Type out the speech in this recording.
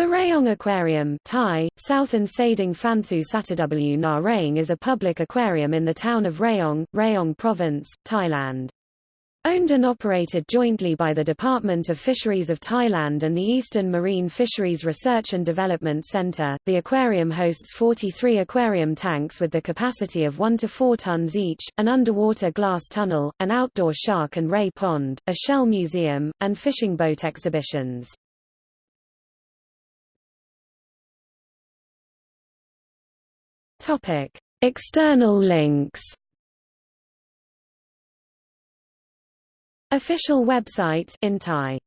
The Rayong Aquarium Thai, Southern Sading Phanthu Sataw Na Rayong is a public aquarium in the town of Rayong, Rayong Province, Thailand. Owned and operated jointly by the Department of Fisheries of Thailand and the Eastern Marine Fisheries Research and Development Center, the aquarium hosts 43 aquarium tanks with the capacity of 1 to 4 tons each, an underwater glass tunnel, an outdoor shark and ray pond, a shell museum, and fishing boat exhibitions. Topic: External links. Official website in Thai